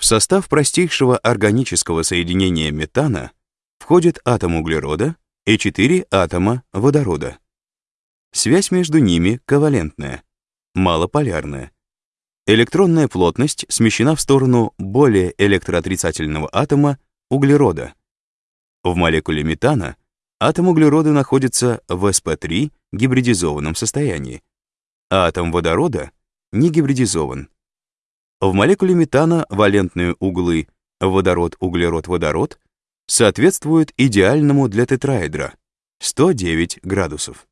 В состав простейшего органического соединения метана входит атом углерода и 4 атома водорода. Связь между ними ковалентная, малополярная. Электронная плотность смещена в сторону более электроотрицательного атома углерода. В молекуле метана атом углерода находится в sp3 гибридизованном состоянии, а атом водорода не гибридизован. В молекуле метана валентные углы водород-углерод-водород соответствуют идеальному для тетраэдра 109 градусов.